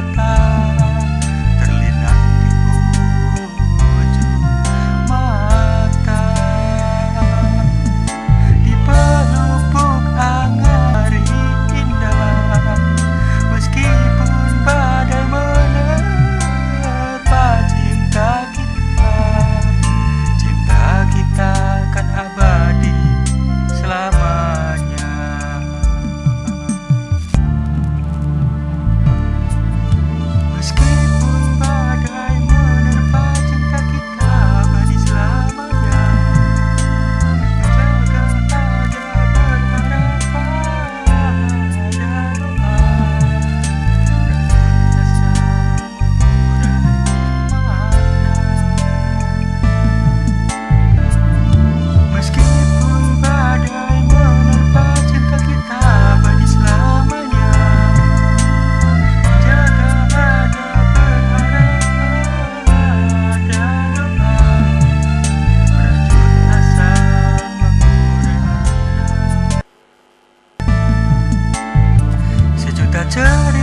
kata จะเจอ